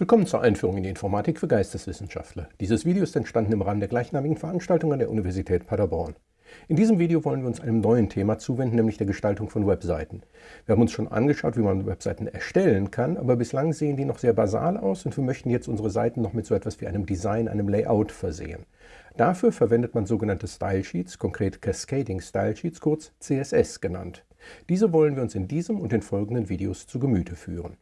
Willkommen zur Einführung in die Informatik für Geisteswissenschaftler. Dieses Video ist entstanden im Rahmen der gleichnamigen Veranstaltung an der Universität Paderborn. In diesem Video wollen wir uns einem neuen Thema zuwenden, nämlich der Gestaltung von Webseiten. Wir haben uns schon angeschaut, wie man Webseiten erstellen kann, aber bislang sehen die noch sehr basal aus und wir möchten jetzt unsere Seiten noch mit so etwas wie einem Design, einem Layout versehen. Dafür verwendet man sogenannte Style Sheets, konkret Cascading Style Sheets, kurz CSS genannt. Diese wollen wir uns in diesem und den folgenden Videos zu Gemüte führen.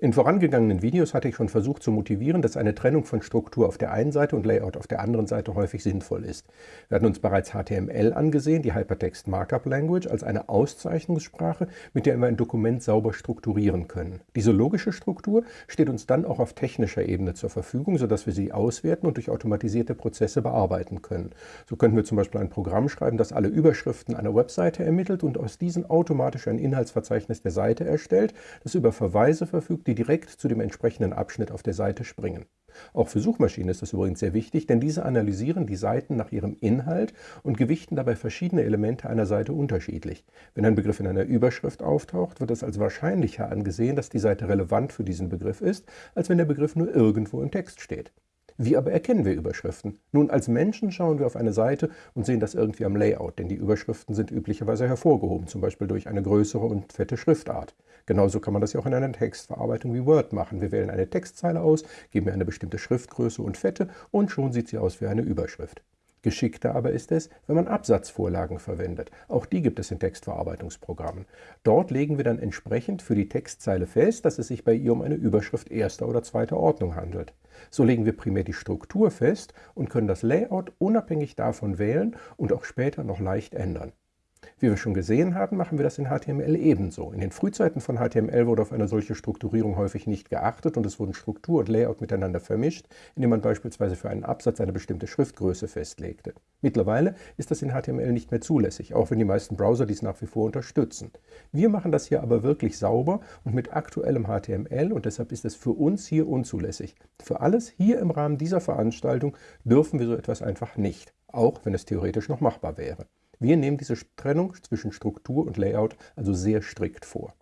In vorangegangenen Videos hatte ich schon versucht zu motivieren, dass eine Trennung von Struktur auf der einen Seite und Layout auf der anderen Seite häufig sinnvoll ist. Wir hatten uns bereits HTML angesehen, die Hypertext Markup Language, als eine Auszeichnungssprache, mit der wir ein Dokument sauber strukturieren können. Diese logische Struktur steht uns dann auch auf technischer Ebene zur Verfügung, sodass wir sie auswerten und durch automatisierte Prozesse bearbeiten können. So könnten wir zum Beispiel ein Programm schreiben, das alle Überschriften einer Webseite ermittelt und aus diesen automatisch ein Inhaltsverzeichnis der Seite erstellt, das über Verweise verfügt, die direkt zu dem entsprechenden Abschnitt auf der Seite springen. Auch für Suchmaschinen ist das übrigens sehr wichtig, denn diese analysieren die Seiten nach ihrem Inhalt und gewichten dabei verschiedene Elemente einer Seite unterschiedlich. Wenn ein Begriff in einer Überschrift auftaucht, wird es als wahrscheinlicher angesehen, dass die Seite relevant für diesen Begriff ist, als wenn der Begriff nur irgendwo im Text steht. Wie aber erkennen wir Überschriften? Nun, als Menschen schauen wir auf eine Seite und sehen das irgendwie am Layout, denn die Überschriften sind üblicherweise hervorgehoben, zum Beispiel durch eine größere und fette Schriftart. Genauso kann man das ja auch in einer Textverarbeitung wie Word machen. Wir wählen eine Textzeile aus, geben ihr eine bestimmte Schriftgröße und Fette und schon sieht sie aus wie eine Überschrift. Geschickter aber ist es, wenn man Absatzvorlagen verwendet. Auch die gibt es in Textverarbeitungsprogrammen. Dort legen wir dann entsprechend für die Textzeile fest, dass es sich bei ihr um eine Überschrift erster oder zweiter Ordnung handelt. So legen wir primär die Struktur fest und können das Layout unabhängig davon wählen und auch später noch leicht ändern. Wie wir schon gesehen haben, machen wir das in HTML ebenso. In den Frühzeiten von HTML wurde auf eine solche Strukturierung häufig nicht geachtet und es wurden Struktur und Layout miteinander vermischt, indem man beispielsweise für einen Absatz eine bestimmte Schriftgröße festlegte. Mittlerweile ist das in HTML nicht mehr zulässig, auch wenn die meisten Browser dies nach wie vor unterstützen. Wir machen das hier aber wirklich sauber und mit aktuellem HTML und deshalb ist es für uns hier unzulässig. Für alles hier im Rahmen dieser Veranstaltung dürfen wir so etwas einfach nicht, auch wenn es theoretisch noch machbar wäre. Wir nehmen diese Trennung zwischen Struktur und Layout also sehr strikt vor.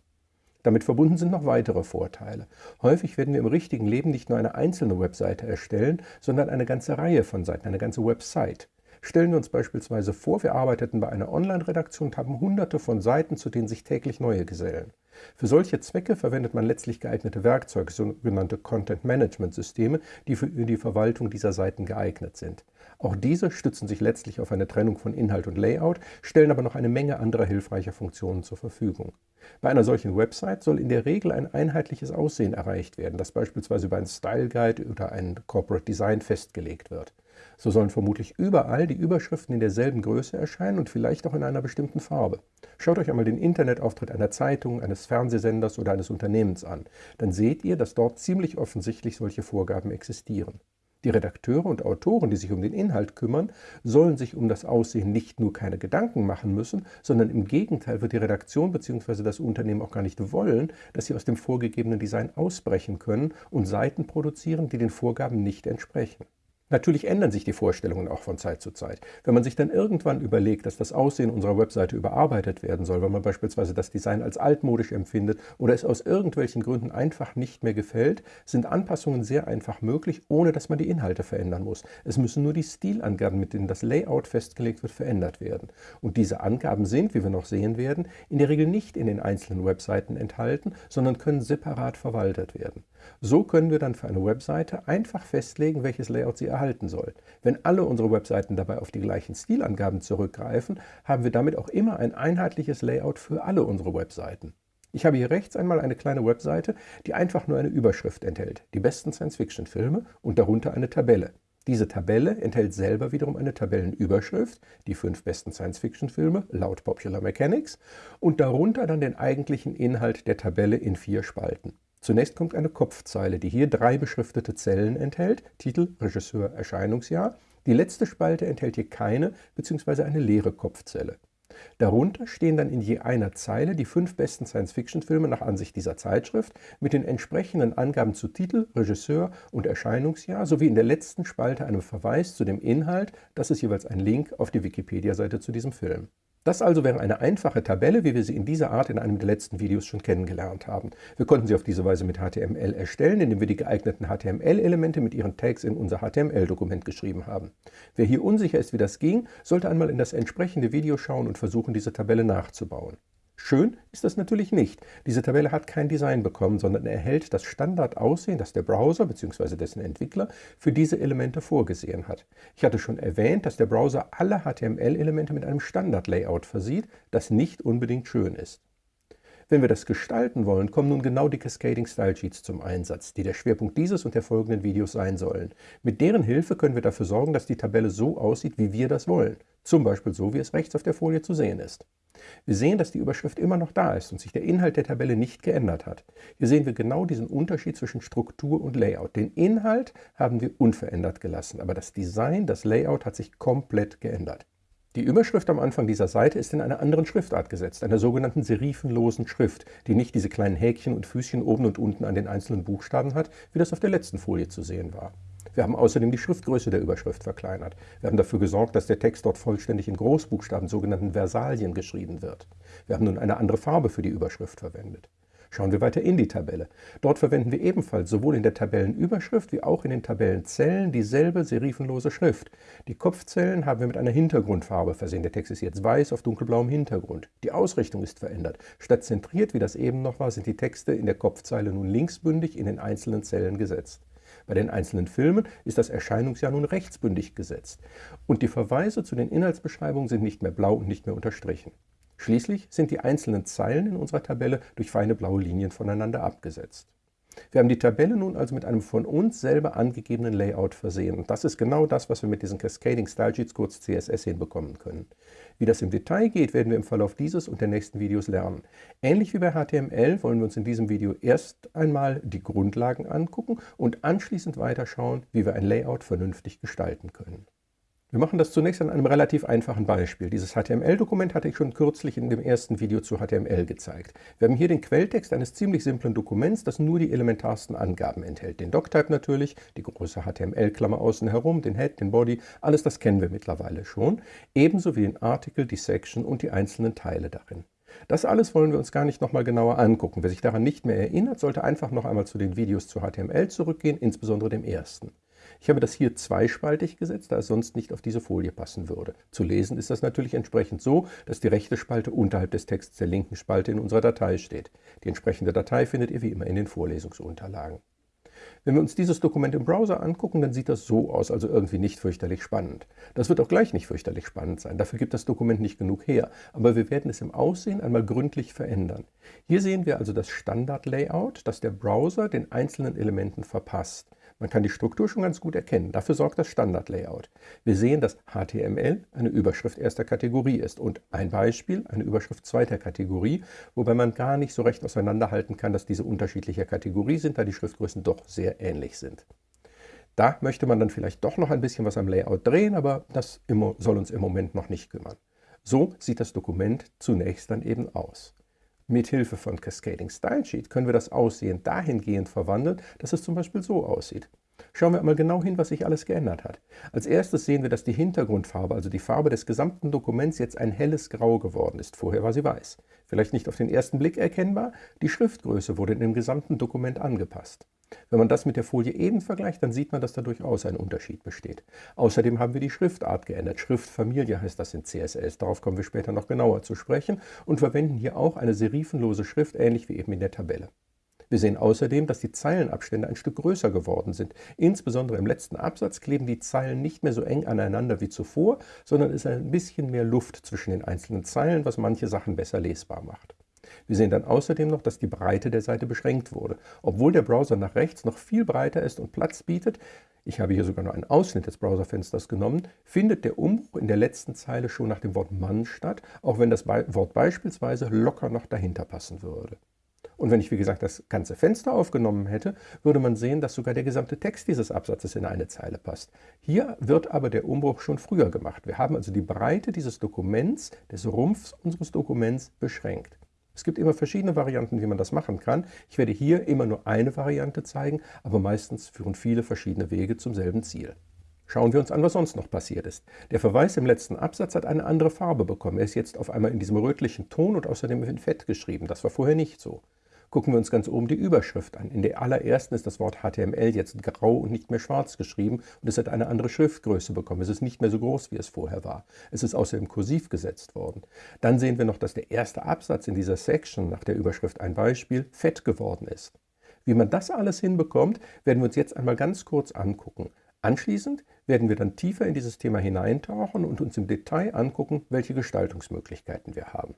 Damit verbunden sind noch weitere Vorteile. Häufig werden wir im richtigen Leben nicht nur eine einzelne Webseite erstellen, sondern eine ganze Reihe von Seiten, eine ganze Website. Stellen wir uns beispielsweise vor, wir arbeiteten bei einer Online-Redaktion und haben hunderte von Seiten, zu denen sich täglich neue gesellen. Für solche Zwecke verwendet man letztlich geeignete Werkzeuge, sogenannte Content-Management-Systeme, die für die Verwaltung dieser Seiten geeignet sind. Auch diese stützen sich letztlich auf eine Trennung von Inhalt und Layout, stellen aber noch eine Menge anderer hilfreicher Funktionen zur Verfügung. Bei einer solchen Website soll in der Regel ein einheitliches Aussehen erreicht werden, das beispielsweise über einen Style Guide oder ein Corporate Design festgelegt wird. So sollen vermutlich überall die Überschriften in derselben Größe erscheinen und vielleicht auch in einer bestimmten Farbe. Schaut euch einmal den Internetauftritt einer Zeitung, eines Fernsehsenders oder eines Unternehmens an. Dann seht ihr, dass dort ziemlich offensichtlich solche Vorgaben existieren. Die Redakteure und Autoren, die sich um den Inhalt kümmern, sollen sich um das Aussehen nicht nur keine Gedanken machen müssen, sondern im Gegenteil wird die Redaktion bzw. das Unternehmen auch gar nicht wollen, dass sie aus dem vorgegebenen Design ausbrechen können und Seiten produzieren, die den Vorgaben nicht entsprechen. Natürlich ändern sich die Vorstellungen auch von Zeit zu Zeit. Wenn man sich dann irgendwann überlegt, dass das Aussehen unserer Webseite überarbeitet werden soll, weil man beispielsweise das Design als altmodisch empfindet oder es aus irgendwelchen Gründen einfach nicht mehr gefällt, sind Anpassungen sehr einfach möglich, ohne dass man die Inhalte verändern muss. Es müssen nur die Stilangaben, mit denen das Layout festgelegt wird, verändert werden. Und diese Angaben sind, wie wir noch sehen werden, in der Regel nicht in den einzelnen Webseiten enthalten, sondern können separat verwaltet werden. So können wir dann für eine Webseite einfach festlegen, welches Layout sie erhalten soll. Wenn alle unsere Webseiten dabei auf die gleichen Stilangaben zurückgreifen, haben wir damit auch immer ein einheitliches Layout für alle unsere Webseiten. Ich habe hier rechts einmal eine kleine Webseite, die einfach nur eine Überschrift enthält, die besten Science-Fiction-Filme und darunter eine Tabelle. Diese Tabelle enthält selber wiederum eine Tabellenüberschrift, die fünf besten Science-Fiction-Filme laut Popular Mechanics, und darunter dann den eigentlichen Inhalt der Tabelle in vier Spalten. Zunächst kommt eine Kopfzeile, die hier drei beschriftete Zellen enthält, Titel, Regisseur, Erscheinungsjahr. Die letzte Spalte enthält hier keine bzw. eine leere Kopfzelle. Darunter stehen dann in je einer Zeile die fünf besten Science-Fiction-Filme nach Ansicht dieser Zeitschrift mit den entsprechenden Angaben zu Titel, Regisseur und Erscheinungsjahr sowie in der letzten Spalte einem Verweis zu dem Inhalt, das ist jeweils ein Link auf die Wikipedia-Seite zu diesem Film. Das also wäre eine einfache Tabelle, wie wir sie in dieser Art in einem der letzten Videos schon kennengelernt haben. Wir konnten sie auf diese Weise mit HTML erstellen, indem wir die geeigneten HTML-Elemente mit ihren Tags in unser HTML-Dokument geschrieben haben. Wer hier unsicher ist, wie das ging, sollte einmal in das entsprechende Video schauen und versuchen, diese Tabelle nachzubauen. Schön ist das natürlich nicht. Diese Tabelle hat kein Design bekommen, sondern erhält das Standardaussehen, das der Browser bzw. dessen Entwickler für diese Elemente vorgesehen hat. Ich hatte schon erwähnt, dass der Browser alle HTML-Elemente mit einem Standard-Layout versieht, das nicht unbedingt schön ist. Wenn wir das gestalten wollen, kommen nun genau die Cascading Style Sheets zum Einsatz, die der Schwerpunkt dieses und der folgenden Videos sein sollen. Mit deren Hilfe können wir dafür sorgen, dass die Tabelle so aussieht, wie wir das wollen. Zum Beispiel so, wie es rechts auf der Folie zu sehen ist. Wir sehen, dass die Überschrift immer noch da ist und sich der Inhalt der Tabelle nicht geändert hat. Hier sehen wir genau diesen Unterschied zwischen Struktur und Layout. Den Inhalt haben wir unverändert gelassen, aber das Design, das Layout hat sich komplett geändert. Die Überschrift am Anfang dieser Seite ist in einer anderen Schriftart gesetzt, einer sogenannten serifenlosen Schrift, die nicht diese kleinen Häkchen und Füßchen oben und unten an den einzelnen Buchstaben hat, wie das auf der letzten Folie zu sehen war. Wir haben außerdem die Schriftgröße der Überschrift verkleinert. Wir haben dafür gesorgt, dass der Text dort vollständig in Großbuchstaben, sogenannten Versalien, geschrieben wird. Wir haben nun eine andere Farbe für die Überschrift verwendet. Schauen wir weiter in die Tabelle. Dort verwenden wir ebenfalls sowohl in der Tabellenüberschrift wie auch in den Tabellenzellen dieselbe serifenlose Schrift. Die Kopfzellen haben wir mit einer Hintergrundfarbe versehen. Der Text ist jetzt weiß auf dunkelblauem Hintergrund. Die Ausrichtung ist verändert. Statt zentriert, wie das eben noch war, sind die Texte in der Kopfzeile nun linksbündig in den einzelnen Zellen gesetzt. Bei den einzelnen Filmen ist das Erscheinungsjahr nun rechtsbündig gesetzt und die Verweise zu den Inhaltsbeschreibungen sind nicht mehr blau und nicht mehr unterstrichen. Schließlich sind die einzelnen Zeilen in unserer Tabelle durch feine blaue Linien voneinander abgesetzt. Wir haben die Tabelle nun also mit einem von uns selber angegebenen Layout versehen. Und das ist genau das, was wir mit diesen Cascading Style Sheets, kurz CSS, hinbekommen können. Wie das im Detail geht, werden wir im Verlauf dieses und der nächsten Videos lernen. Ähnlich wie bei HTML wollen wir uns in diesem Video erst einmal die Grundlagen angucken und anschließend weiterschauen, wie wir ein Layout vernünftig gestalten können. Wir machen das zunächst an einem relativ einfachen Beispiel. Dieses HTML-Dokument hatte ich schon kürzlich in dem ersten Video zu HTML gezeigt. Wir haben hier den Quelltext eines ziemlich simplen Dokuments, das nur die elementarsten Angaben enthält. Den Doctype natürlich, die große HTML-Klammer außen herum, den Head, den Body, alles das kennen wir mittlerweile schon. Ebenso wie den Artikel, die Section und die einzelnen Teile darin. Das alles wollen wir uns gar nicht nochmal genauer angucken. Wer sich daran nicht mehr erinnert, sollte einfach noch einmal zu den Videos zu HTML zurückgehen, insbesondere dem ersten. Ich habe das hier zweispaltig gesetzt, da es sonst nicht auf diese Folie passen würde. Zu lesen ist das natürlich entsprechend so, dass die rechte Spalte unterhalb des Texts der linken Spalte in unserer Datei steht. Die entsprechende Datei findet ihr wie immer in den Vorlesungsunterlagen. Wenn wir uns dieses Dokument im Browser angucken, dann sieht das so aus, also irgendwie nicht fürchterlich spannend. Das wird auch gleich nicht fürchterlich spannend sein, dafür gibt das Dokument nicht genug her, aber wir werden es im Aussehen einmal gründlich verändern. Hier sehen wir also das Standard-Layout, das der Browser den einzelnen Elementen verpasst. Man kann die Struktur schon ganz gut erkennen. Dafür sorgt das Standard-Layout. Wir sehen, dass HTML eine Überschrift erster Kategorie ist und ein Beispiel eine Überschrift zweiter Kategorie, wobei man gar nicht so recht auseinanderhalten kann, dass diese unterschiedlicher Kategorie sind, da die Schriftgrößen doch sehr ähnlich sind. Da möchte man dann vielleicht doch noch ein bisschen was am Layout drehen, aber das soll uns im Moment noch nicht kümmern. So sieht das Dokument zunächst dann eben aus. Mithilfe von Cascading Style Sheet können wir das Aussehen dahingehend verwandeln, dass es zum Beispiel so aussieht. Schauen wir einmal genau hin, was sich alles geändert hat. Als erstes sehen wir, dass die Hintergrundfarbe, also die Farbe des gesamten Dokuments, jetzt ein helles Grau geworden ist. Vorher war sie weiß. Vielleicht nicht auf den ersten Blick erkennbar, die Schriftgröße wurde in dem gesamten Dokument angepasst. Wenn man das mit der Folie eben vergleicht, dann sieht man, dass da durchaus ein Unterschied besteht. Außerdem haben wir die Schriftart geändert. Schriftfamilie heißt das in CSS. Darauf kommen wir später noch genauer zu sprechen und verwenden hier auch eine serifenlose Schrift, ähnlich wie eben in der Tabelle. Wir sehen außerdem, dass die Zeilenabstände ein Stück größer geworden sind. Insbesondere im letzten Absatz kleben die Zeilen nicht mehr so eng aneinander wie zuvor, sondern es ist ein bisschen mehr Luft zwischen den einzelnen Zeilen, was manche Sachen besser lesbar macht. Wir sehen dann außerdem noch, dass die Breite der Seite beschränkt wurde. Obwohl der Browser nach rechts noch viel breiter ist und Platz bietet, ich habe hier sogar nur einen Ausschnitt des Browserfensters genommen, findet der Umbruch in der letzten Zeile schon nach dem Wort Mann statt, auch wenn das Wort beispielsweise locker noch dahinter passen würde. Und wenn ich, wie gesagt, das ganze Fenster aufgenommen hätte, würde man sehen, dass sogar der gesamte Text dieses Absatzes in eine Zeile passt. Hier wird aber der Umbruch schon früher gemacht. Wir haben also die Breite dieses Dokuments, des Rumpfs unseres Dokuments, beschränkt. Es gibt immer verschiedene Varianten, wie man das machen kann. Ich werde hier immer nur eine Variante zeigen, aber meistens führen viele verschiedene Wege zum selben Ziel. Schauen wir uns an, was sonst noch passiert ist. Der Verweis im letzten Absatz hat eine andere Farbe bekommen. Er ist jetzt auf einmal in diesem rötlichen Ton und außerdem in Fett geschrieben. Das war vorher nicht so. Gucken wir uns ganz oben die Überschrift an. In der allerersten ist das Wort HTML jetzt grau und nicht mehr schwarz geschrieben und es hat eine andere Schriftgröße bekommen. Es ist nicht mehr so groß, wie es vorher war. Es ist außerdem kursiv gesetzt worden. Dann sehen wir noch, dass der erste Absatz in dieser Section nach der Überschrift ein Beispiel fett geworden ist. Wie man das alles hinbekommt, werden wir uns jetzt einmal ganz kurz angucken. Anschließend werden wir dann tiefer in dieses Thema hineintauchen und uns im Detail angucken, welche Gestaltungsmöglichkeiten wir haben.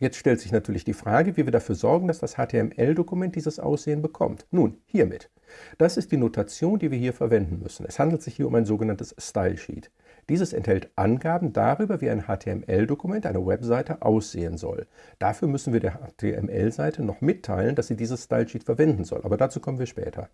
Jetzt stellt sich natürlich die Frage, wie wir dafür sorgen, dass das HTML-Dokument dieses Aussehen bekommt. Nun, hiermit. Das ist die Notation, die wir hier verwenden müssen. Es handelt sich hier um ein sogenanntes Style Sheet. Dieses enthält Angaben darüber, wie ein HTML-Dokument, eine Webseite, aussehen soll. Dafür müssen wir der HTML-Seite noch mitteilen, dass sie dieses Style Sheet verwenden soll, aber dazu kommen wir später.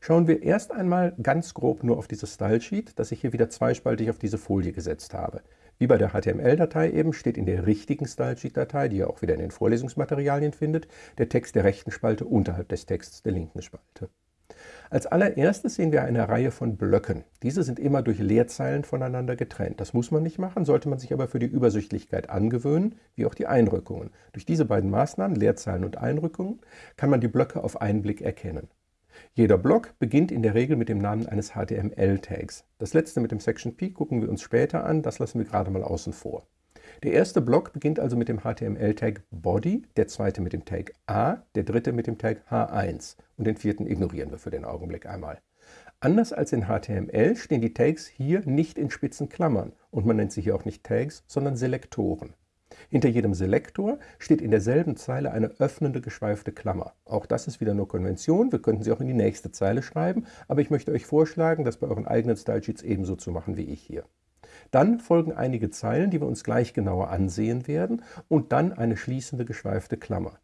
Schauen wir erst einmal ganz grob nur auf dieses Stylesheet, das ich hier wieder zweispaltig auf diese Folie gesetzt habe. Wie bei der HTML-Datei eben steht in der richtigen Stylesheet-Datei, die ihr auch wieder in den Vorlesungsmaterialien findet, der Text der rechten Spalte unterhalb des Texts der linken Spalte. Als allererstes sehen wir eine Reihe von Blöcken. Diese sind immer durch Leerzeilen voneinander getrennt. Das muss man nicht machen, sollte man sich aber für die Übersichtlichkeit angewöhnen, wie auch die Einrückungen. Durch diese beiden Maßnahmen, Leerzeilen und Einrückungen, kann man die Blöcke auf einen Blick erkennen. Jeder Block beginnt in der Regel mit dem Namen eines HTML-Tags. Das letzte mit dem Section P gucken wir uns später an, das lassen wir gerade mal außen vor. Der erste Block beginnt also mit dem HTML-Tag Body, der zweite mit dem Tag A, der dritte mit dem Tag H1 und den vierten ignorieren wir für den Augenblick einmal. Anders als in HTML stehen die Tags hier nicht in spitzen Klammern und man nennt sie hier auch nicht Tags, sondern Selektoren. Hinter jedem Selektor steht in derselben Zeile eine öffnende geschweifte Klammer. Auch das ist wieder nur Konvention, wir könnten sie auch in die nächste Zeile schreiben, aber ich möchte euch vorschlagen, das bei euren eigenen Stylesheets ebenso zu machen wie ich hier. Dann folgen einige Zeilen, die wir uns gleich genauer ansehen werden und dann eine schließende geschweifte Klammer.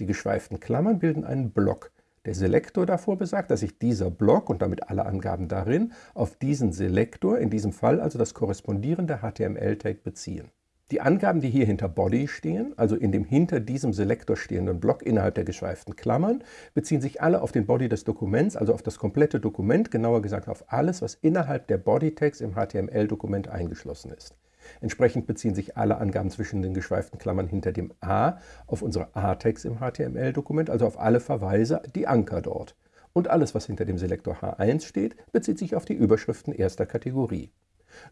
Die geschweiften Klammern bilden einen Block. Der Selektor davor besagt, dass sich dieser Block und damit alle Angaben darin auf diesen Selektor, in diesem Fall also das korrespondierende HTML-Tag beziehen. Die Angaben, die hier hinter Body stehen, also in dem hinter diesem Selektor stehenden Block innerhalb der geschweiften Klammern, beziehen sich alle auf den Body des Dokuments, also auf das komplette Dokument, genauer gesagt auf alles, was innerhalb der Bodytags im HTML-Dokument eingeschlossen ist. Entsprechend beziehen sich alle Angaben zwischen den geschweiften Klammern hinter dem A auf unsere A-Tags im HTML-Dokument, also auf alle Verweise, die Anker dort. Und alles, was hinter dem Selektor H1 steht, bezieht sich auf die Überschriften erster Kategorie.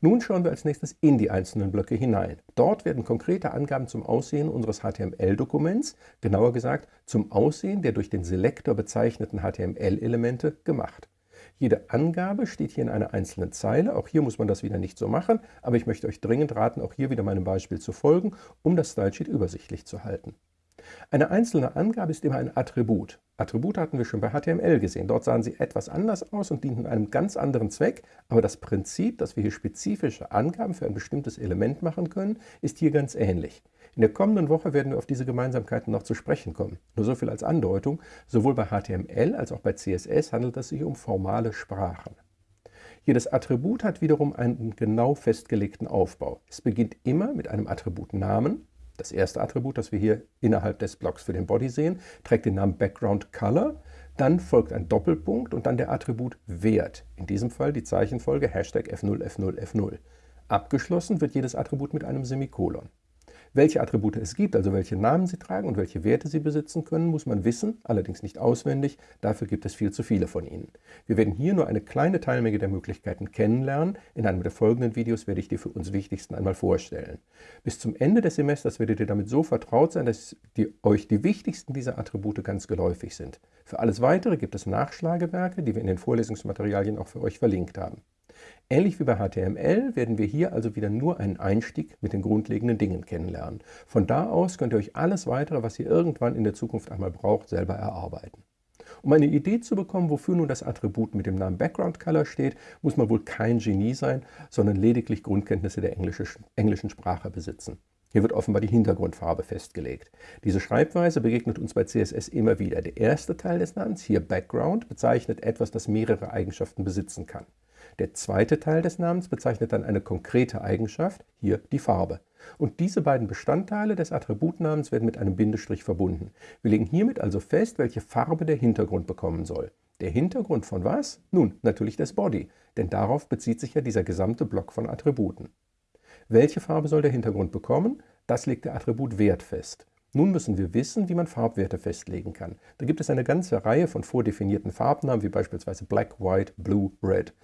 Nun schauen wir als nächstes in die einzelnen Blöcke hinein. Dort werden konkrete Angaben zum Aussehen unseres HTML-Dokuments, genauer gesagt zum Aussehen der durch den Selektor bezeichneten HTML-Elemente, gemacht. Jede Angabe steht hier in einer einzelnen Zeile. Auch hier muss man das wieder nicht so machen, aber ich möchte euch dringend raten, auch hier wieder meinem Beispiel zu folgen, um das Stylesheet übersichtlich zu halten. Eine einzelne Angabe ist immer ein Attribut. Attribute hatten wir schon bei HTML gesehen. Dort sahen sie etwas anders aus und dienten einem ganz anderen Zweck, aber das Prinzip, dass wir hier spezifische Angaben für ein bestimmtes Element machen können, ist hier ganz ähnlich. In der kommenden Woche werden wir auf diese Gemeinsamkeiten noch zu sprechen kommen. Nur so viel als Andeutung, sowohl bei HTML als auch bei CSS handelt es sich um formale Sprachen. Jedes Attribut hat wiederum einen genau festgelegten Aufbau. Es beginnt immer mit einem Attributnamen, das erste Attribut, das wir hier innerhalb des Blocks für den Body sehen, trägt den Namen Background Color. Dann folgt ein Doppelpunkt und dann der Attribut Wert. In diesem Fall die Zeichenfolge Hashtag F0, F0, F0. Abgeschlossen wird jedes Attribut mit einem Semikolon. Welche Attribute es gibt, also welche Namen sie tragen und welche Werte sie besitzen können, muss man wissen, allerdings nicht auswendig, dafür gibt es viel zu viele von ihnen. Wir werden hier nur eine kleine Teilmenge der Möglichkeiten kennenlernen. In einem der folgenden Videos werde ich die für uns wichtigsten einmal vorstellen. Bis zum Ende des Semesters werdet ihr damit so vertraut sein, dass die, euch die wichtigsten dieser Attribute ganz geläufig sind. Für alles Weitere gibt es Nachschlagewerke, die wir in den Vorlesungsmaterialien auch für euch verlinkt haben. Ähnlich wie bei HTML werden wir hier also wieder nur einen Einstieg mit den grundlegenden Dingen kennenlernen. Von da aus könnt ihr euch alles weitere, was ihr irgendwann in der Zukunft einmal braucht, selber erarbeiten. Um eine Idee zu bekommen, wofür nun das Attribut mit dem Namen Background Color steht, muss man wohl kein Genie sein, sondern lediglich Grundkenntnisse der englischen Sprache besitzen. Hier wird offenbar die Hintergrundfarbe festgelegt. Diese Schreibweise begegnet uns bei CSS immer wieder. Der erste Teil des Namens, hier Background, bezeichnet etwas, das mehrere Eigenschaften besitzen kann. Der zweite Teil des Namens bezeichnet dann eine konkrete Eigenschaft, hier die Farbe. Und diese beiden Bestandteile des Attributnamens werden mit einem Bindestrich verbunden. Wir legen hiermit also fest, welche Farbe der Hintergrund bekommen soll. Der Hintergrund von was? Nun, natürlich des Body, denn darauf bezieht sich ja dieser gesamte Block von Attributen. Welche Farbe soll der Hintergrund bekommen? Das legt der Attributwert fest. Nun müssen wir wissen, wie man Farbwerte festlegen kann. Da gibt es eine ganze Reihe von vordefinierten Farbnamen, wie beispielsweise Black, White, Blue, Red.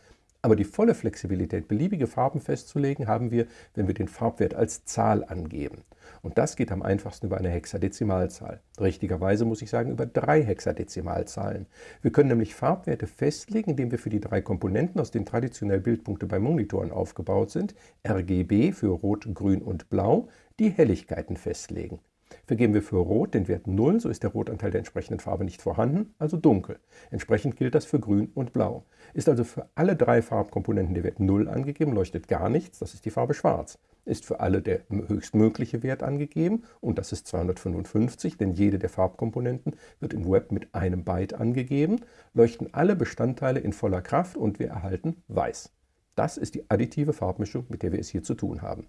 Aber die volle Flexibilität, beliebige Farben festzulegen, haben wir, wenn wir den Farbwert als Zahl angeben. Und das geht am einfachsten über eine Hexadezimalzahl. Richtigerweise muss ich sagen, über drei Hexadezimalzahlen. Wir können nämlich Farbwerte festlegen, indem wir für die drei Komponenten, aus denen traditionell Bildpunkte bei Monitoren aufgebaut sind, RGB für Rot, Grün und Blau, die Helligkeiten festlegen. Vergeben wir für Rot den Wert 0, so ist der Rotanteil der entsprechenden Farbe nicht vorhanden, also dunkel. Entsprechend gilt das für Grün und Blau. Ist also für alle drei Farbkomponenten der Wert 0 angegeben, leuchtet gar nichts, das ist die Farbe Schwarz. Ist für alle der höchstmögliche Wert angegeben, und das ist 255, denn jede der Farbkomponenten wird im Web mit einem Byte angegeben, leuchten alle Bestandteile in voller Kraft und wir erhalten Weiß. Das ist die additive Farbmischung, mit der wir es hier zu tun haben.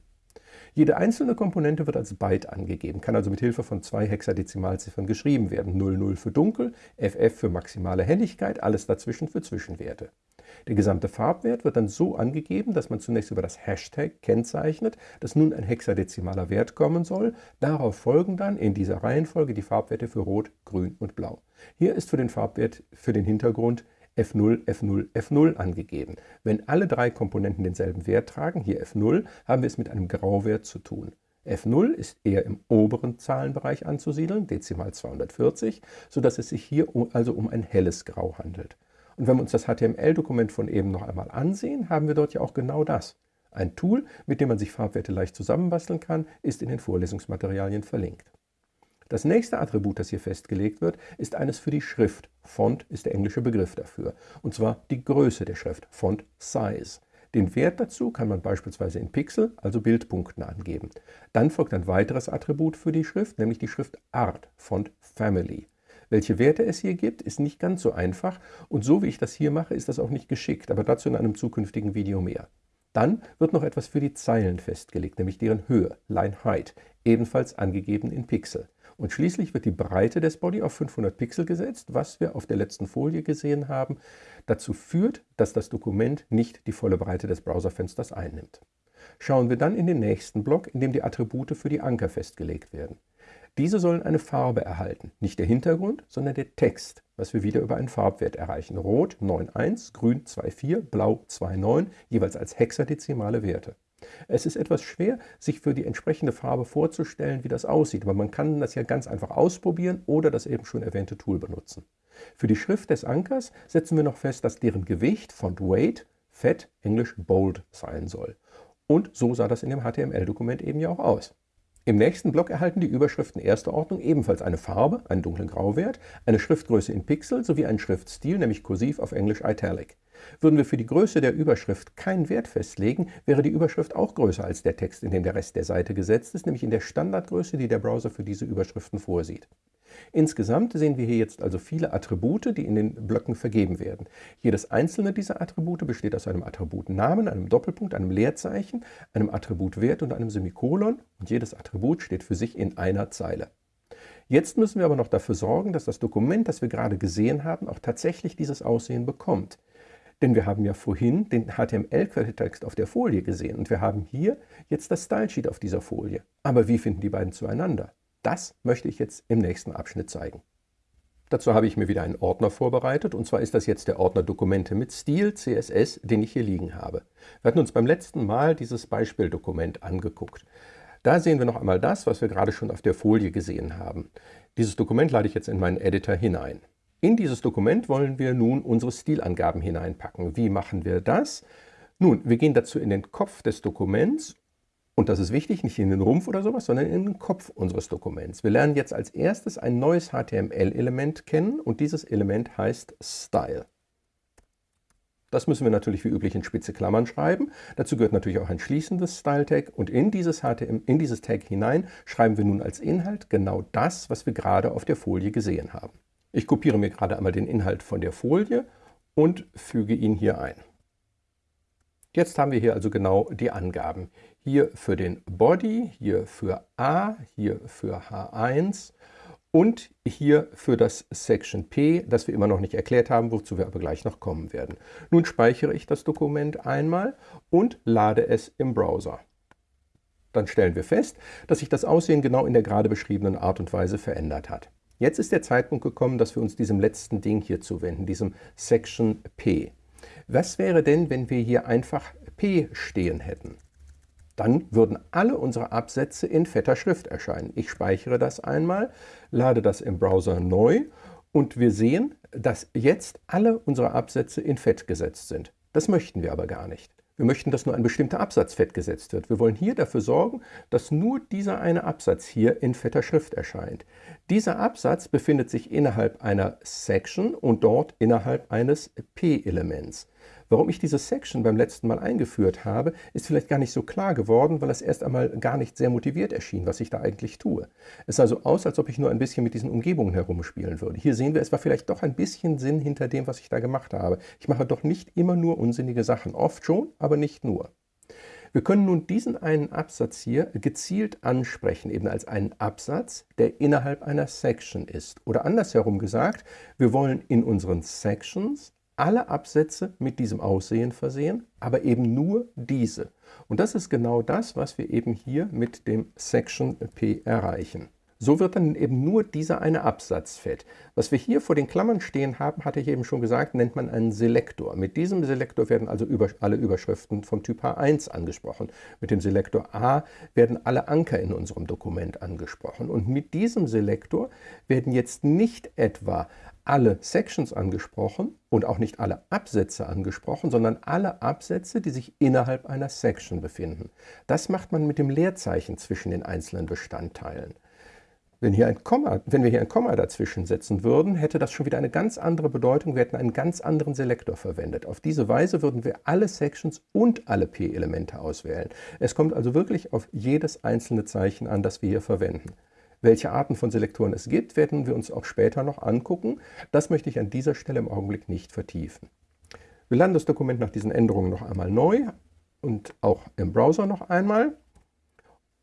Jede einzelne Komponente wird als Byte angegeben, kann also mit Hilfe von zwei Hexadezimalziffern geschrieben werden. 00 für dunkel, FF für maximale Helligkeit, alles dazwischen für Zwischenwerte. Der gesamte Farbwert wird dann so angegeben, dass man zunächst über das Hashtag kennzeichnet, dass nun ein hexadezimaler Wert kommen soll. Darauf folgen dann in dieser Reihenfolge die Farbwerte für Rot, Grün und Blau. Hier ist für den Farbwert für den Hintergrund F0, F0, F0 angegeben. Wenn alle drei Komponenten denselben Wert tragen, hier F0, haben wir es mit einem Grauwert zu tun. F0 ist eher im oberen Zahlenbereich anzusiedeln, Dezimal 240, sodass es sich hier also um ein helles Grau handelt. Und wenn wir uns das HTML-Dokument von eben noch einmal ansehen, haben wir dort ja auch genau das. Ein Tool, mit dem man sich Farbwerte leicht zusammenbasteln kann, ist in den Vorlesungsmaterialien verlinkt. Das nächste Attribut, das hier festgelegt wird, ist eines für die Schrift. Font ist der englische Begriff dafür. Und zwar die Größe der Schrift, Font Size. Den Wert dazu kann man beispielsweise in Pixel, also Bildpunkten, angeben. Dann folgt ein weiteres Attribut für die Schrift, nämlich die Schriftart, Font Family. Welche Werte es hier gibt, ist nicht ganz so einfach und so wie ich das hier mache, ist das auch nicht geschickt, aber dazu in einem zukünftigen Video mehr. Dann wird noch etwas für die Zeilen festgelegt, nämlich deren Höhe, Line Height, ebenfalls angegeben in Pixel. Und schließlich wird die Breite des Body auf 500 Pixel gesetzt, was wir auf der letzten Folie gesehen haben, dazu führt, dass das Dokument nicht die volle Breite des Browserfensters einnimmt. Schauen wir dann in den nächsten Block, in dem die Attribute für die Anker festgelegt werden. Diese sollen eine Farbe erhalten, nicht der Hintergrund, sondern der Text, was wir wieder über einen Farbwert erreichen. Rot 9,1, Grün 2,4, Blau 2,9, jeweils als hexadezimale Werte. Es ist etwas schwer, sich für die entsprechende Farbe vorzustellen, wie das aussieht, aber man kann das ja ganz einfach ausprobieren oder das eben schon erwähnte Tool benutzen. Für die Schrift des Ankers setzen wir noch fest, dass deren Gewicht, Font Weight, Fett, Englisch Bold sein soll. Und so sah das in dem HTML-Dokument eben ja auch aus. Im nächsten Block erhalten die Überschriften erster Ordnung ebenfalls eine Farbe, einen dunklen Grauwert, eine Schriftgröße in Pixel sowie einen Schriftstil, nämlich kursiv auf Englisch Italic. Würden wir für die Größe der Überschrift keinen Wert festlegen, wäre die Überschrift auch größer als der Text, in dem der Rest der Seite gesetzt ist, nämlich in der Standardgröße, die der Browser für diese Überschriften vorsieht. Insgesamt sehen wir hier jetzt also viele Attribute, die in den Blöcken vergeben werden. Jedes einzelne dieser Attribute besteht aus einem Attributnamen, einem Doppelpunkt, einem Leerzeichen, einem Attributwert und einem Semikolon und jedes Attribut steht für sich in einer Zeile. Jetzt müssen wir aber noch dafür sorgen, dass das Dokument, das wir gerade gesehen haben, auch tatsächlich dieses Aussehen bekommt. Denn wir haben ja vorhin den HTML-Quelltext auf der Folie gesehen und wir haben hier jetzt das Stylesheet auf dieser Folie. Aber wie finden die beiden zueinander? Das möchte ich jetzt im nächsten Abschnitt zeigen. Dazu habe ich mir wieder einen Ordner vorbereitet und zwar ist das jetzt der Ordner Dokumente mit Stil, CSS, den ich hier liegen habe. Wir hatten uns beim letzten Mal dieses Beispieldokument angeguckt. Da sehen wir noch einmal das, was wir gerade schon auf der Folie gesehen haben. Dieses Dokument lade ich jetzt in meinen Editor hinein. In dieses Dokument wollen wir nun unsere Stilangaben hineinpacken. Wie machen wir das? Nun, wir gehen dazu in den Kopf des Dokuments und das ist wichtig, nicht in den Rumpf oder sowas, sondern in den Kopf unseres Dokuments. Wir lernen jetzt als erstes ein neues HTML-Element kennen und dieses Element heißt Style. Das müssen wir natürlich wie üblich in spitze Klammern schreiben. Dazu gehört natürlich auch ein schließendes Style-Tag und in dieses, HTML, in dieses Tag hinein schreiben wir nun als Inhalt genau das, was wir gerade auf der Folie gesehen haben. Ich kopiere mir gerade einmal den Inhalt von der Folie und füge ihn hier ein. Jetzt haben wir hier also genau die Angaben. Hier für den Body, hier für A, hier für H1 und hier für das Section P, das wir immer noch nicht erklärt haben, wozu wir aber gleich noch kommen werden. Nun speichere ich das Dokument einmal und lade es im Browser. Dann stellen wir fest, dass sich das Aussehen genau in der gerade beschriebenen Art und Weise verändert hat. Jetzt ist der Zeitpunkt gekommen, dass wir uns diesem letzten Ding hier zuwenden, diesem Section P. Was wäre denn, wenn wir hier einfach P stehen hätten? Dann würden alle unsere Absätze in fetter Schrift erscheinen. Ich speichere das einmal, lade das im Browser neu und wir sehen, dass jetzt alle unsere Absätze in Fett gesetzt sind. Das möchten wir aber gar nicht. Wir möchten, dass nur ein bestimmter Absatz fett gesetzt wird. Wir wollen hier dafür sorgen, dass nur dieser eine Absatz hier in fetter Schrift erscheint. Dieser Absatz befindet sich innerhalb einer Section und dort innerhalb eines P-Elements. Warum ich diese Section beim letzten Mal eingeführt habe, ist vielleicht gar nicht so klar geworden, weil es erst einmal gar nicht sehr motiviert erschien, was ich da eigentlich tue. Es sah so aus, als ob ich nur ein bisschen mit diesen Umgebungen herumspielen würde. Hier sehen wir, es war vielleicht doch ein bisschen Sinn hinter dem, was ich da gemacht habe. Ich mache doch nicht immer nur unsinnige Sachen. Oft schon, aber nicht nur. Wir können nun diesen einen Absatz hier gezielt ansprechen, eben als einen Absatz, der innerhalb einer Section ist. Oder andersherum gesagt, wir wollen in unseren Sections alle Absätze mit diesem Aussehen versehen, aber eben nur diese. Und das ist genau das, was wir eben hier mit dem Section P erreichen. So wird dann eben nur dieser eine Absatz fett. Was wir hier vor den Klammern stehen haben, hatte ich eben schon gesagt, nennt man einen Selektor. Mit diesem Selektor werden also über, alle Überschriften vom Typ H1 angesprochen. Mit dem Selektor A werden alle Anker in unserem Dokument angesprochen. Und mit diesem Selektor werden jetzt nicht etwa alle Sections angesprochen und auch nicht alle Absätze angesprochen, sondern alle Absätze, die sich innerhalb einer Section befinden. Das macht man mit dem Leerzeichen zwischen den einzelnen Bestandteilen. Wenn, hier ein Komma, wenn wir hier ein Komma dazwischen setzen würden, hätte das schon wieder eine ganz andere Bedeutung. Wir hätten einen ganz anderen Selektor verwendet. Auf diese Weise würden wir alle Sections und alle P-Elemente auswählen. Es kommt also wirklich auf jedes einzelne Zeichen an, das wir hier verwenden. Welche Arten von Selektoren es gibt, werden wir uns auch später noch angucken. Das möchte ich an dieser Stelle im Augenblick nicht vertiefen. Wir laden das Dokument nach diesen Änderungen noch einmal neu und auch im Browser noch einmal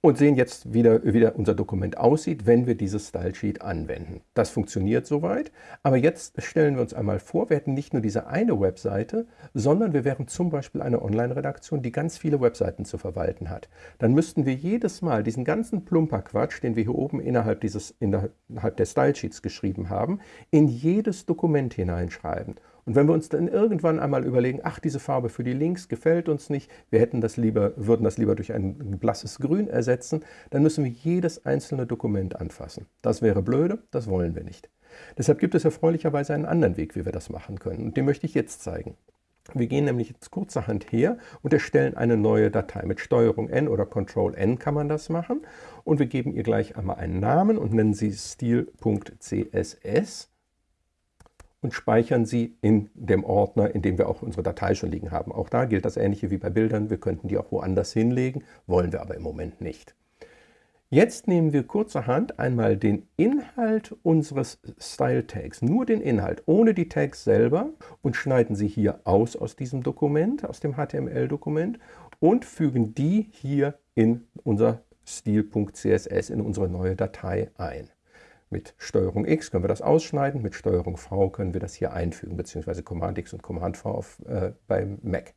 und sehen jetzt wieder, wie unser Dokument aussieht, wenn wir dieses Stylesheet anwenden. Das funktioniert soweit, aber jetzt stellen wir uns einmal vor, wir hätten nicht nur diese eine Webseite, sondern wir wären zum Beispiel eine Online-Redaktion, die ganz viele Webseiten zu verwalten hat. Dann müssten wir jedes Mal diesen ganzen Plumperquatsch, den wir hier oben innerhalb, dieses, innerhalb der Stylesheets geschrieben haben, in jedes Dokument hineinschreiben. Und wenn wir uns dann irgendwann einmal überlegen, ach, diese Farbe für die Links gefällt uns nicht, wir hätten das lieber, würden das lieber durch ein blasses Grün ersetzen, dann müssen wir jedes einzelne Dokument anfassen. Das wäre blöde, das wollen wir nicht. Deshalb gibt es erfreulicherweise einen anderen Weg, wie wir das machen können. Und den möchte ich jetzt zeigen. Wir gehen nämlich jetzt kurzerhand her und erstellen eine neue Datei. Mit STRG N oder Ctrl N kann man das machen. Und wir geben ihr gleich einmal einen Namen und nennen sie stil.css und speichern sie in dem Ordner, in dem wir auch unsere Datei schon liegen haben. Auch da gilt das Ähnliche wie bei Bildern. Wir könnten die auch woanders hinlegen, wollen wir aber im Moment nicht. Jetzt nehmen wir kurzerhand einmal den Inhalt unseres Style-Tags, nur den Inhalt, ohne die Tags selber und schneiden sie hier aus aus diesem Dokument, aus dem HTML-Dokument und fügen die hier in unser Stil.css, in unsere neue Datei ein. Mit STRG X können wir das ausschneiden, mit STRG V können wir das hier einfügen, beziehungsweise Command X und Command V auf, äh, beim Mac.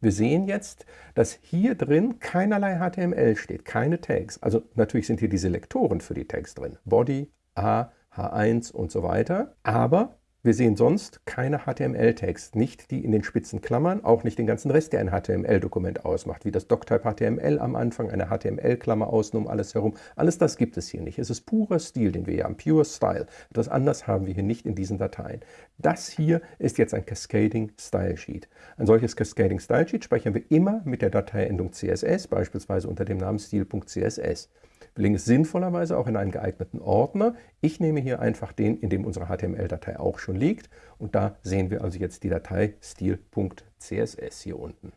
Wir sehen jetzt, dass hier drin keinerlei HTML steht, keine Tags. Also natürlich sind hier die Selektoren für die Tags drin. Body, A, H1 und so weiter. Aber wir sehen sonst keine HTML-Tags, nicht die in den spitzen Klammern, auch nicht den ganzen Rest, der ein HTML-Dokument ausmacht, wie das Doctype HTML am Anfang, eine HTML-Klammer außen um alles herum. Alles das gibt es hier nicht. Es ist purer Stil, den wir hier haben, pure Style. Etwas anders haben wir hier nicht in diesen Dateien. Das hier ist jetzt ein Cascading Style Sheet. Ein solches Cascading Style Sheet speichern wir immer mit der Dateiendung CSS, beispielsweise unter dem Namen stil.css. Legen es sinnvollerweise auch in einen geeigneten Ordner. Ich nehme hier einfach den, in dem unsere HTML-Datei auch schon liegt. Und da sehen wir also jetzt die Datei stil.css hier unten.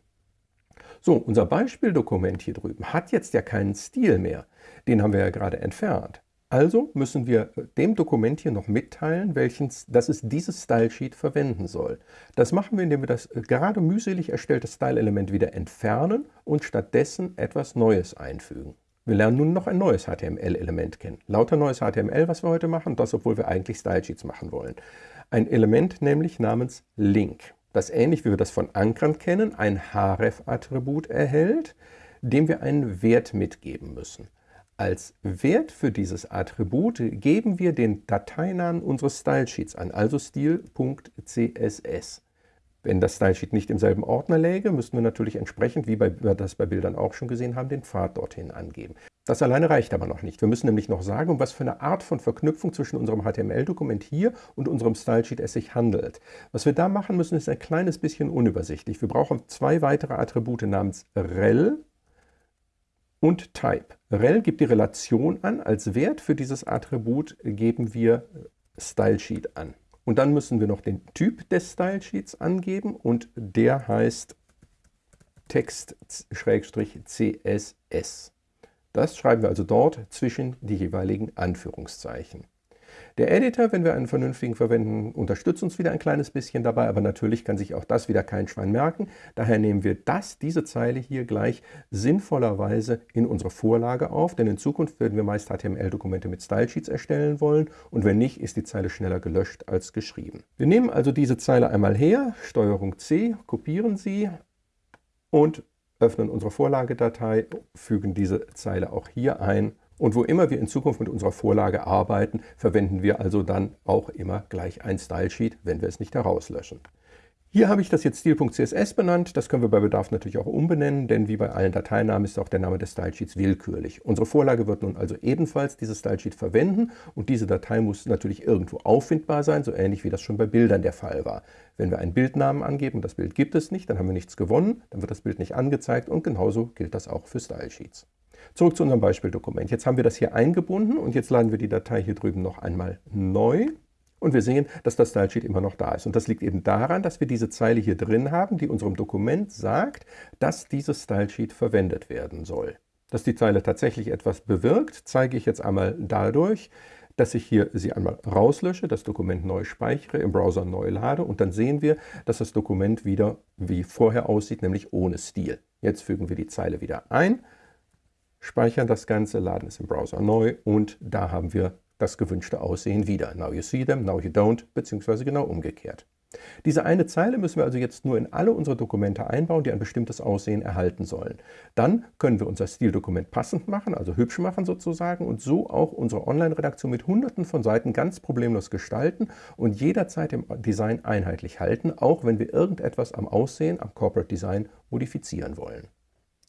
So, unser Beispieldokument hier drüben hat jetzt ja keinen Stil mehr. Den haben wir ja gerade entfernt. Also müssen wir dem Dokument hier noch mitteilen, welches, dass es dieses Stylesheet verwenden soll. Das machen wir, indem wir das gerade mühselig erstellte Style-Element wieder entfernen und stattdessen etwas Neues einfügen. Wir lernen nun noch ein neues HTML-Element kennen. Lauter neues HTML, was wir heute machen, das obwohl wir eigentlich Stylesheets machen wollen. Ein Element nämlich namens Link, das ähnlich wie wir das von Ankern kennen, ein href-Attribut erhält, dem wir einen Wert mitgeben müssen. Als Wert für dieses Attribut geben wir den Dateinamen unseres Stylesheets an, also stil.css. Wenn das Stylesheet nicht im selben Ordner läge, müssten wir natürlich entsprechend, wie wir das bei Bildern auch schon gesehen haben, den Pfad dorthin angeben. Das alleine reicht aber noch nicht. Wir müssen nämlich noch sagen, um was für eine Art von Verknüpfung zwischen unserem HTML-Dokument hier und unserem Stylesheet es sich handelt. Was wir da machen müssen, ist ein kleines bisschen unübersichtlich. Wir brauchen zwei weitere Attribute namens rel und Type. rel gibt die Relation an, als Wert für dieses Attribut geben wir Stylesheet an. Und dann müssen wir noch den Typ des Stylesheets angeben und der heißt Text-CSS. Das schreiben wir also dort zwischen die jeweiligen Anführungszeichen. Der Editor, wenn wir einen vernünftigen verwenden, unterstützt uns wieder ein kleines bisschen dabei, aber natürlich kann sich auch das wieder kein Schwein merken. Daher nehmen wir das, diese Zeile hier gleich sinnvollerweise in unsere Vorlage auf, denn in Zukunft werden wir meist HTML-Dokumente mit Stylesheets erstellen wollen und wenn nicht, ist die Zeile schneller gelöscht als geschrieben. Wir nehmen also diese Zeile einmal her, STRG C, kopieren sie und öffnen unsere Vorlagedatei, fügen diese Zeile auch hier ein und wo immer wir in Zukunft mit unserer Vorlage arbeiten, verwenden wir also dann auch immer gleich ein Stylesheet, wenn wir es nicht herauslöschen. Hier habe ich das jetzt stil.css benannt. Das können wir bei Bedarf natürlich auch umbenennen, denn wie bei allen Dateinamen ist auch der Name des Stylesheets willkürlich. Unsere Vorlage wird nun also ebenfalls dieses Stylesheet verwenden und diese Datei muss natürlich irgendwo auffindbar sein, so ähnlich wie das schon bei Bildern der Fall war. Wenn wir einen Bildnamen angeben und das Bild gibt es nicht, dann haben wir nichts gewonnen, dann wird das Bild nicht angezeigt und genauso gilt das auch für Stylesheets. Zurück zu unserem Beispieldokument. Jetzt haben wir das hier eingebunden und jetzt laden wir die Datei hier drüben noch einmal neu. Und wir sehen, dass das Stylesheet immer noch da ist. Und das liegt eben daran, dass wir diese Zeile hier drin haben, die unserem Dokument sagt, dass dieses Stylesheet verwendet werden soll. Dass die Zeile tatsächlich etwas bewirkt, zeige ich jetzt einmal dadurch, dass ich hier sie einmal rauslösche, das Dokument neu speichere, im Browser neu lade und dann sehen wir, dass das Dokument wieder wie vorher aussieht, nämlich ohne Stil. Jetzt fügen wir die Zeile wieder ein speichern das Ganze, laden es im Browser neu und da haben wir das gewünschte Aussehen wieder. Now you see them, now you don't, beziehungsweise genau umgekehrt. Diese eine Zeile müssen wir also jetzt nur in alle unsere Dokumente einbauen, die ein bestimmtes Aussehen erhalten sollen. Dann können wir unser Stildokument passend machen, also hübsch machen sozusagen und so auch unsere Online-Redaktion mit hunderten von Seiten ganz problemlos gestalten und jederzeit im Design einheitlich halten, auch wenn wir irgendetwas am Aussehen, am Corporate Design modifizieren wollen.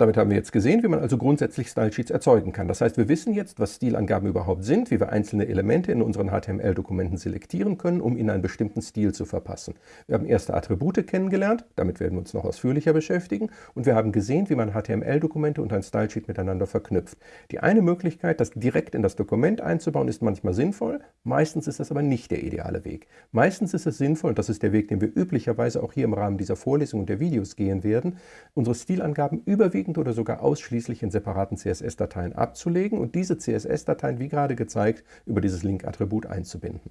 Damit haben wir jetzt gesehen, wie man also grundsätzlich Stylesheets erzeugen kann. Das heißt, wir wissen jetzt, was Stilangaben überhaupt sind, wie wir einzelne Elemente in unseren HTML-Dokumenten selektieren können, um ihnen einen bestimmten Stil zu verpassen. Wir haben erste Attribute kennengelernt, damit werden wir uns noch ausführlicher beschäftigen, und wir haben gesehen, wie man HTML-Dokumente und ein Stylesheet miteinander verknüpft. Die eine Möglichkeit, das direkt in das Dokument einzubauen, ist manchmal sinnvoll, meistens ist das aber nicht der ideale Weg. Meistens ist es sinnvoll, und das ist der Weg, den wir üblicherweise auch hier im Rahmen dieser Vorlesung und der Videos gehen werden, unsere Stilangaben überwiegend überwiegend oder sogar ausschließlich in separaten CSS-Dateien abzulegen und diese CSS-Dateien, wie gerade gezeigt, über dieses Link-Attribut einzubinden.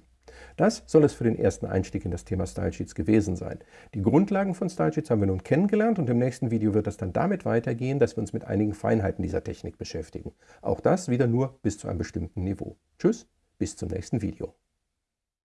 Das soll es für den ersten Einstieg in das Thema Stylesheets gewesen sein. Die Grundlagen von Stylesheets haben wir nun kennengelernt und im nächsten Video wird es dann damit weitergehen, dass wir uns mit einigen Feinheiten dieser Technik beschäftigen. Auch das wieder nur bis zu einem bestimmten Niveau. Tschüss, bis zum nächsten Video.